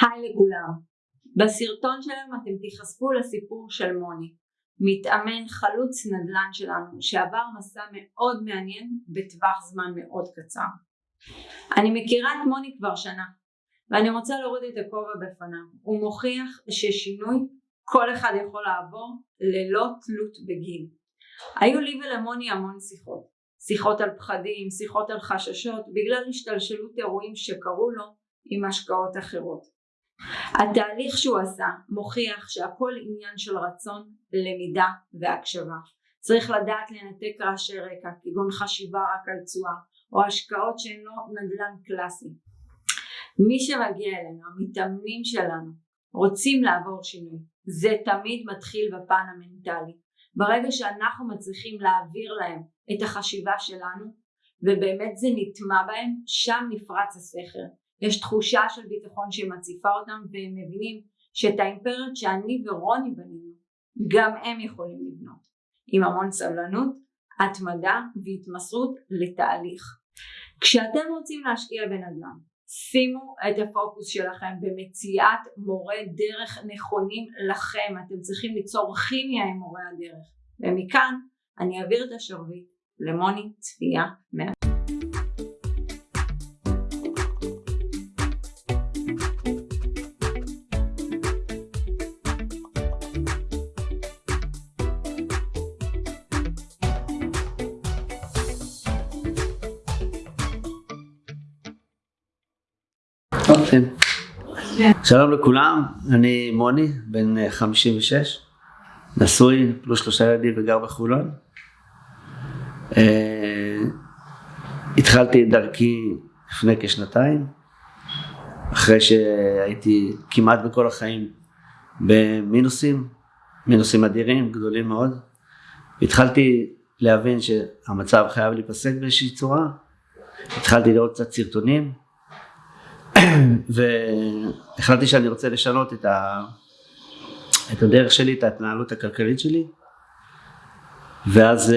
היי לכולם, בסרטון שלנו אתם תיחשפו לסיפור של מוני, מתאמן חלוץ נדל"ן שלנו שעבר מסע מאוד מעניין בטווח זמן מאוד קצר. אני מכירה את מוני כבר שנה ואני רוצה להוריד את הכובע בפניו, הוא מוכיח ששינוי כל אחד יכול לעבור ללא תלות בגיל. היו לי ולמוני המון שיחות, שיחות על פחדים, שיחות על חששות בגלל השתלשלות אירועים שקרו לו עם השקעות אחרות. התהליך שהוא עשה מוכיח שהכל עניין של רצון, למידה והקשבה. צריך לדעת לנתק רעשי רקע כגון חשיבה רק על תשואה או השקעות שהן לא נדל"ן קלאסי. מי שמגיע אלינו, המתאמנים שלנו, רוצים לעבור שינוי. זה תמיד מתחיל בפן המנטלי. ברגע שאנחנו מצליחים להעביר להם את החשיבה שלנו ובאמת זה נטמע בהם, שם נפרץ הסכר. יש תחושה של ביטחון שמציפה אותם והם מבינים שאת האימפריות שאני ורוני בנינו גם הם יכולים לבנות. עם המון סבלנות, התמדה והתמסרות לתהליך. כשאתם רוצים להשקיע בנדל"ן שימו את הפוקוס שלכם במציאת מורי דרך נכונים לכם. אתם צריכים ליצור כימיה עם מורי הדרך. ומכאן אני אעביר את השרביט למוני צפייה מה... כן. שלום לכולם, אני מוני, בן 56, נשוי, פלוס שלושה ילדים וגר בחולון. אה, התחלתי את דרכי לפני כשנתיים, אחרי שהייתי כמעט בכל החיים במינוסים, מינוסים אדירים, גדולים מאוד. התחלתי להבין שהמצב חייב להיפסק באיזושהי צורה, התחלתי לראות קצת סרטונים, והחלטתי שאני רוצה לשנות את, ה... את הדרך שלי, את ההתנהלות הכלכלית שלי. ואז uh,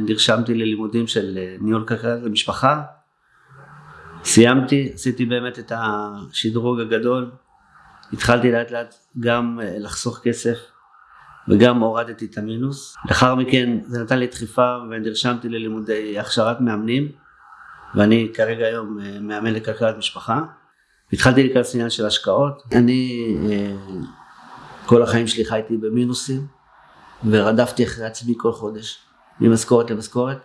נרשמתי ללימודים של uh, ניהול כלכלית למשפחה. סיימתי, עשיתי באמת את השדרוג הגדול. התחלתי לאט לאט גם uh, לחסוך כסף וגם הורדתי את המינוס. לאחר מכן זה נתן לי דחיפה ונרשמתי ללימודי הכשרת מאמנים. ואני כרגע היום מאמן לכלכלת משפחה התחלתי להיכנס לעניין של השקעות, אני אה, כל החיים שלי חייתי במינוסים ורדפתי אחרי עצמי כל חודש, ממשכורת למשכורת.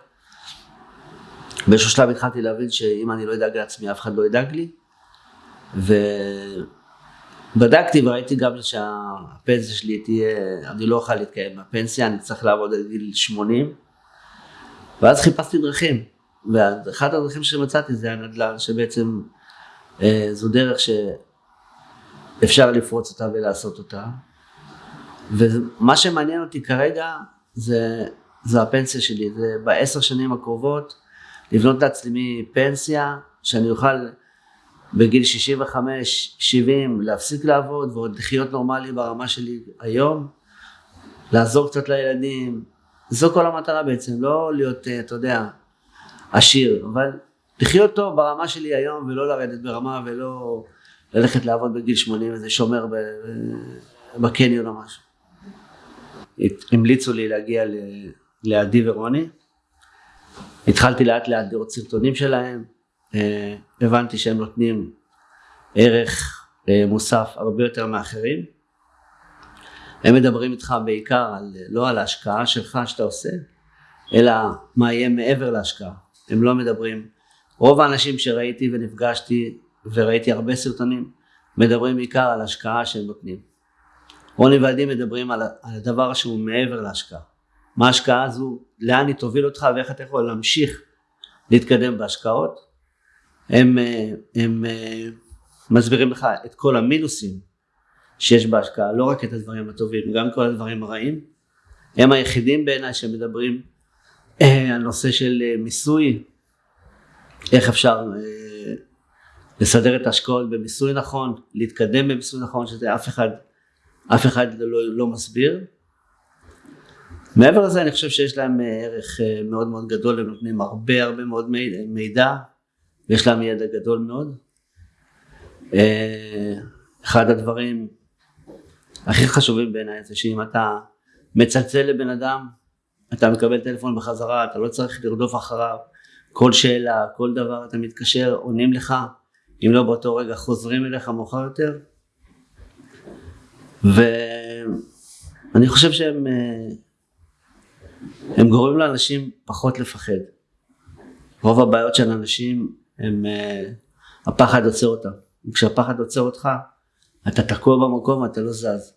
באיזשהו שלב התחלתי להבין שאם אני לא אדאג לעצמי אף אחד לא ידאג לי. ובדקתי וראיתי גם שהפנסיה שלי תהיה, אני לא אוכל להתקיים מהפנסיה, אני צריך לעבוד עד גיל 80 ואז חיפשתי דרכים ואחת הדרכים שמצאתי זה הנדל"ן שבעצם זו דרך שאפשר לפרוץ אותה ולעשות אותה. ומה שמעניין אותי כרגע זה, זה הפנסיה שלי, זה בעשר שנים הקרובות לבנות לעצמי פנסיה שאני אוכל בגיל 65-70 להפסיק לעבוד ועוד לחיות נורמלי ברמה שלי היום, לעזור קצת לילדים, זו כל המטרה בעצם, לא להיות, אה, אתה יודע, עשיר, אבל לחיות טוב ברמה שלי היום ולא לרדת ברמה ולא ללכת לעבוד בגיל 80 איזה שומר בקניון או משהו. המליצו לי להגיע לעדי ורוני, התחלתי לאט לאט לראות סרטונים שלהם, אה, הבנתי שהם נותנים ערך אה, מוסף הרבה יותר מאחרים. הם מדברים איתך בעיקר על, לא על ההשקעה שלך שאתה עושה, אלא מה יהיה מעבר להשקעה. הם לא מדברים רוב האנשים שראיתי ונפגשתי וראיתי הרבה סרטונים מדברים בעיקר על השקעה שהם נותנים. רוני ועדי מדברים על, על הדבר שהוא מעבר להשקעה. מה ההשקעה הזו, לאן היא תוביל אותך ואיך אתה יכול להמשיך להתקדם בהשקעות. הם, הם מסבירים לך את כל המינוסים שיש בהשקעה, לא רק את הדברים הטובים, גם כל הדברים הרעים. הם היחידים בעיניי שמדברים על נושא של מיסוי איך אפשר אה, לסדר את ההשקעות במיסוי נכון, להתקדם במיסוי נכון, שזה אף אחד, אף אחד לא, לא מסביר. מעבר לזה אני חושב שיש להם אה, ערך אה, מאוד מאוד גדול, הם נותנים הרבה הרבה מאוד מידע ויש להם ידע גדול מאוד. אחד הדברים הכי חשובים בעיניי זה שאם אתה מצלצל לבן אדם אתה מקבל טלפון בחזרה אתה לא צריך לרדוף אחריו כל שאלה כל דבר אתה מתקשר עונים לך. אם לא באותו רגע חוזרים אליך מאוחר יותר. ואני חושב שהם אה, הם גורמים לאנשים פחות לפחד. רוב הבעיות של אנשים הם אה, הפחד עוצר אותם. וכשהפחד עוצר אותך אתה תקוע במקום ואתה לא זז.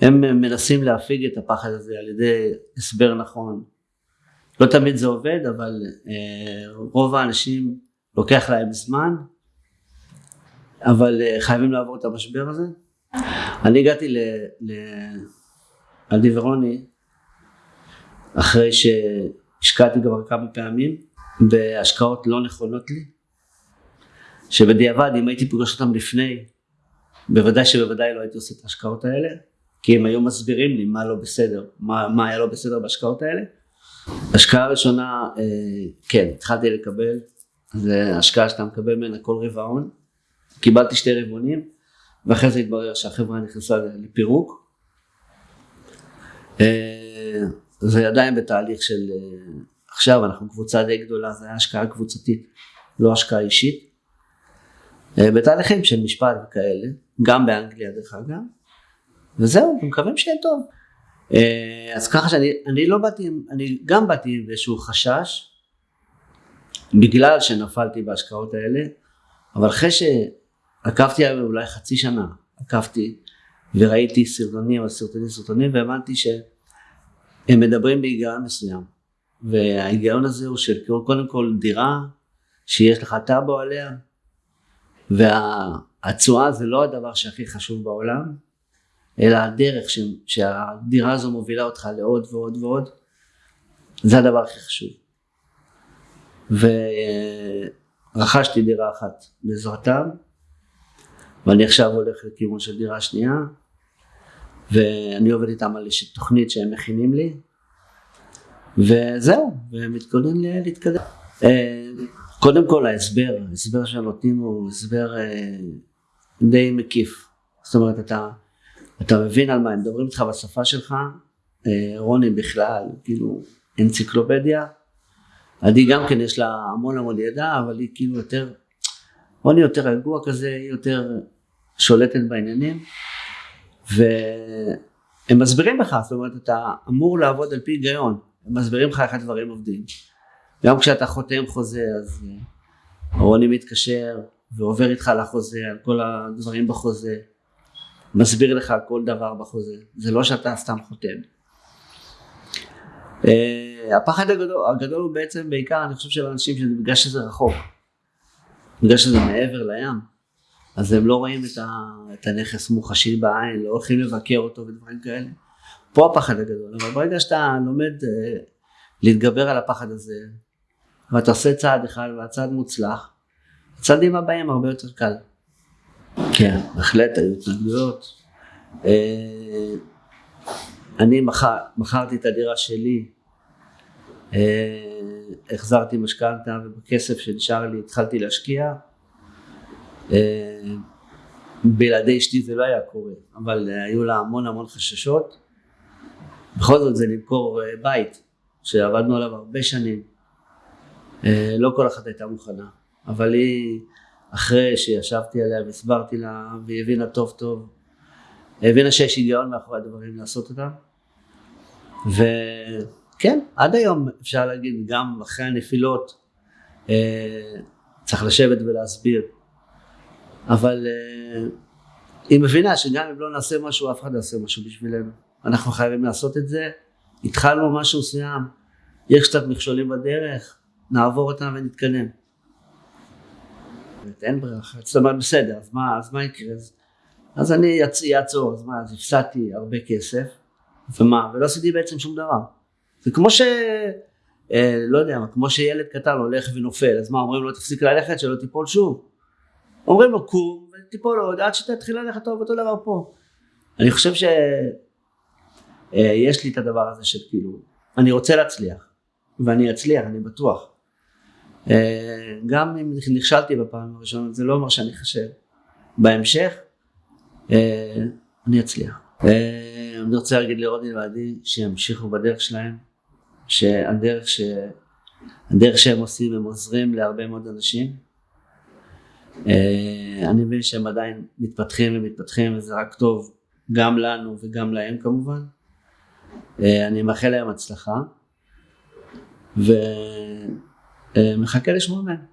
הם מנסים להפיג את הפחד הזה על ידי הסבר נכון לא תמיד זה עובד אבל אה, רוב האנשים לוקח להם זמן אבל אה, חייבים לעבור את המשבר הזה. אני הגעתי לעדי ורוני אחרי שהשקעתי כבר כמה פעמים בהשקעות לא נכונות לי שבדיעבד אם הייתי פוגש אותם לפני בוודאי שבוודאי לא הייתי עושה את ההשקעות האלה כי הם היו מסבירים לי מה לא בסדר מה, מה היה לא בסדר בהשקעות האלה השקעה ראשונה אה, כן התחלתי לקבל זה השקעה שאתה מקבל ממנה כל רבעון קיבלתי שתי רבעונים ואחרי זה התברר שהחברה נכנסה לפירוק. אה, זה עדיין בתהליך של אה, עכשיו אנחנו קבוצה די גדולה זה היה השקעה קבוצתית לא השקעה אישית. אה, בתהליכים של משפט וכאלה גם באנגליה דרך אגב. וזהו מקווים שיהיה טוב אז ככה שאני אני לא באתי אני גם באתי עם איזשהו חשש בגלל שנפלתי בהשקעות האלה אבל אחרי עקבתי עליו אולי חצי שנה, עקבתי וראיתי סרטונים על סרטונים סרטונים והבנתי שהם מדברים בהיגיון מסוים. וההיגיון הזה הוא של קודם כל דירה שיש לך טאבו עליה והתשואה זה לא הדבר שהכי חשוב בעולם אלא הדרך ש, שהדירה הזו מובילה אותך לעוד ועוד ועוד זה הדבר הכי חשוב. ורכשתי דירה אחת בעזרתם ואני עכשיו הולך לכיוון של דירה שנייה ואני עובד איתם על איזושהי תוכנית שהם מכינים לי וזהו ומתכונן להתקדם. אה, קודם כל ההסבר ההסבר שנותנים הוא הסבר אה, די מקיף. זאת אומרת אתה אתה מבין על מה הם מדברים איתך בשפה שלך? אה, רוני בכלל כאילו אנציקלופדיה. עדי גם כן יש לה המון המון ידע אבל היא כאילו יותר רוני יותר רגוע כזה היא יותר שולטת בעניינים. והם מסבירים לך זאת אומרת אתה אמור לעבוד על פי היגיון. הם מסבירים לך איך הדברים עובדים. גם כשאתה חותם חוזה אז אה, רוני מתקשר ועובר איתך לחוזה על כל הדברים בחוזה מסביר לך כל דבר בחוזה. זה לא שאתה סתם חותם. Uh, הפחד הגדול, הגדול הוא בעצם בעיקר אני חושב של אנשים שבגלל שזה רחוק. בגלל שזה מעבר לים. אז הם לא רואים את, ה, את הנכס מוחשי בעין, לא הולכים לבקר אותו ודברים כאלה. פה הפחד הגדול, אבל ברגע שאתה לומד uh, להתגבר על הפחד הזה, ואתה עושה צעד אחד והצעד מוצלח, הצעדים הבאים הרבה יותר קל. כן, בהחלט היו התנגדויות. Uh, אני מכר, מכרתי את הדירה שלי, uh, החזרתי משכנתה ובכסף שנשאר לי התחלתי להשקיע. אה, בלעדי אשתי זה לא היה קורה, אבל אה, היו לה המון המון חששות. בכל זאת זה למכור אה, בית שעבדנו עליו הרבה שנים. לא כל אחת הייתה מוכנה, אבל היא אחרי שישבתי עליה והסברתי לה והיא הבינה טוב טוב, הבינה שיש היגיון מאחורי הדברים לעשות אותם. וכן, עד היום אפשר להגיד גם אחרי הנפילות צריך לשבת ולהסביר. אבל uh, היא מבינה שגם אם לא נעשה משהו אף אחד לא יעשה משהו בשבילנו. אנחנו חייבים לעשות את זה. התחלנו משהו מסוים. יש קצת מכשולים בדרך. נעבור אותם ונתקדם אין ברירה אחרת. זאת אומרת בסדר אז מה, אז מה יקרה? אז, אז אני אעצור אז מה אז הפסדתי הרבה כסף ומה ולא עשיתי בעצם שום דבר. זה כמו ש... אה, לא יודע כמו שילד קטן הולך ונופל אז מה אומרים לו תפסיק ללכת שלא תיפול שוב. אומרים לו קום ותיפול עוד עד שתתחיל ללכת טוב אותו דבר פה. אני חושב שיש אה, לי את הדבר הזה של כאילו אני רוצה להצליח ואני אצליח אני בטוח גם אם נכשלתי בפעם הראשונה זה לא אומר שאני חושב בהמשך אה, אני אצליח. אה, אני רוצה להגיד לרוני ועדי שימשיכו בדרך שלהם, שהדרך ש... הדרך שהם עושים הם עוזרים להרבה מאוד אנשים. אה, אני מבין שהם עדיין מתפתחים ומתפתחים וזה רק טוב גם לנו וגם להם כמובן. אני מאחל להם הצלחה eh, Hackers Woman.